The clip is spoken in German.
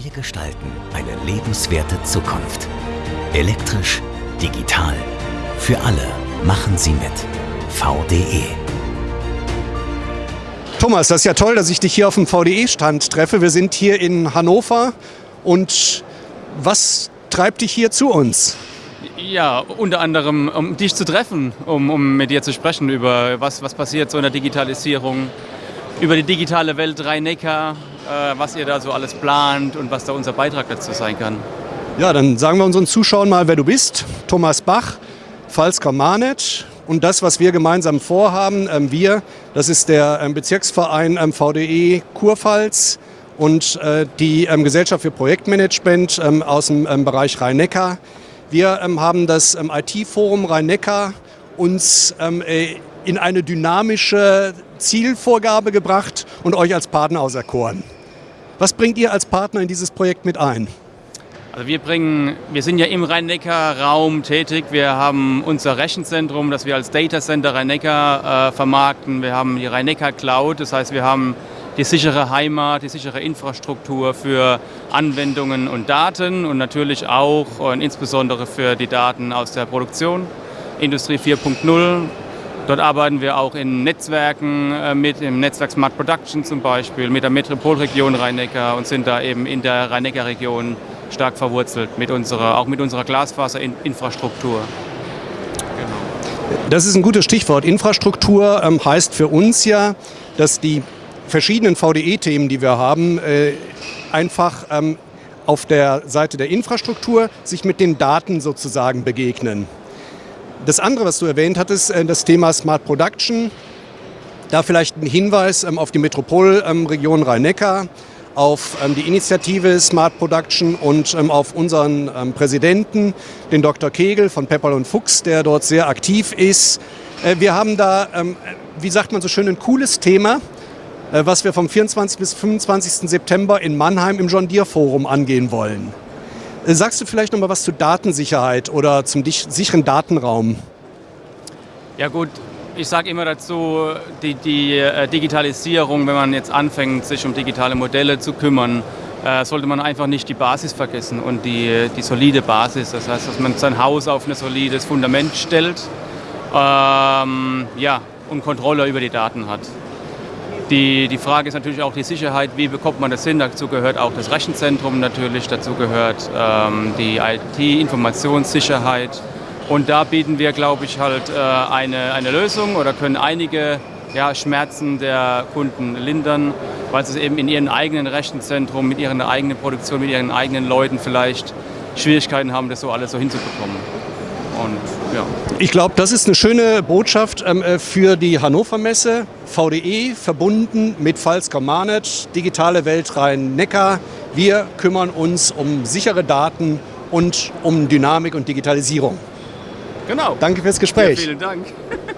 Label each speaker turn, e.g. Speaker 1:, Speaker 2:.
Speaker 1: Wir gestalten eine lebenswerte Zukunft. Elektrisch, digital, für alle machen Sie mit. VDE.
Speaker 2: Thomas, das ist ja toll, dass ich dich hier auf dem VDE-Stand treffe. Wir sind hier in Hannover und was treibt dich hier zu uns?
Speaker 3: Ja, unter anderem, um dich zu treffen, um, um mit dir zu sprechen über was, was passiert so in der Digitalisierung, über die digitale Welt Rhein-Neckar, was ihr da so alles plant und was da unser Beitrag dazu sein kann.
Speaker 2: Ja, dann sagen wir unseren Zuschauern mal, wer du bist. Thomas Bach, Falsker Manet. Und das, was wir gemeinsam vorhaben, ähm, wir, das ist der ähm, Bezirksverein ähm, VDE Kurpfalz und äh, die ähm, Gesellschaft für Projektmanagement ähm, aus dem ähm, Bereich Rhein-Neckar. Wir haben das IT-Forum Rhein-Neckar uns äh, in eine dynamische Zielvorgabe gebracht und euch als Partner auserkoren. Was bringt ihr als Partner in dieses Projekt mit ein?
Speaker 3: Also wir bringen, wir sind ja im Rhein-Neckar-Raum tätig. Wir haben unser Rechenzentrum, das wir als Data Center Rhein-Neckar äh, vermarkten. Wir haben die Rhein-Neckar Cloud, das heißt, wir haben die sichere Heimat, die sichere Infrastruktur für Anwendungen und Daten und natürlich auch und insbesondere für die Daten aus der Produktion. Industrie 4.0, Dort arbeiten wir auch in Netzwerken äh, mit, im Netzwerk Smart Production zum Beispiel, mit der Metropolregion Rhein-Neckar und sind da eben in der Rhein-Neckar-Region stark verwurzelt, mit unserer, auch mit unserer Glasfaserinfrastruktur.
Speaker 2: Genau. Das ist ein gutes Stichwort. Infrastruktur ähm, heißt für uns ja, dass die verschiedenen VDE-Themen, die wir haben, äh, einfach ähm, auf der Seite der Infrastruktur sich mit den Daten sozusagen begegnen. Das andere, was du erwähnt hattest, äh, das Thema Smart Production. Da vielleicht ein Hinweis ähm, auf die Metropolregion Rhein-Neckar, auf ähm, die Initiative Smart Production und ähm, auf unseren Präsidenten, den Dr. Kegel von Pepperl und Fuchs, der dort sehr aktiv ist. Äh, wir haben da, wie sagt man so schön, ein cooles Thema, äh, was wir vom 24. bis 25. September in Mannheim im John Deere Forum angehen wollen. Äh, sagst du vielleicht noch mal was zur Datensicherheit oder zum sicheren Datenraum?
Speaker 3: Ja gut, ich sage immer dazu, die, die äh, Digitalisierung, wenn man jetzt anfängt, sich um digitale Modelle zu kümmern, äh, sollte man einfach nicht die Basis vergessen und die, die solide Basis. Das heißt, dass man sein Haus auf ein solides Fundament stellt ähm, ja, und Kontrolle über die Daten hat. Die, die Frage ist natürlich auch die Sicherheit, wie bekommt man das hin? Dazu gehört auch das Rechenzentrum natürlich, dazu gehört ähm, die IT-Informationssicherheit. Und da bieten wir, glaube ich, halt äh, eine, eine Lösung oder können einige ja, Schmerzen der Kunden lindern, weil sie eben in ihrem eigenen Rechenzentrum, mit ihrer eigenen Produktion, mit ihren eigenen Leuten vielleicht Schwierigkeiten haben, das so alles so hinzubekommen.
Speaker 2: Und, ja. Ich glaube, das ist eine schöne Botschaft ähm, äh, für die Hannover Messe. VDE verbunden mit Pfalzker Manet, digitale Welt Rhein-Neckar. Wir kümmern uns um sichere Daten und um Dynamik und Digitalisierung.
Speaker 3: Genau.
Speaker 2: Danke fürs Gespräch.
Speaker 3: Ja, vielen Dank.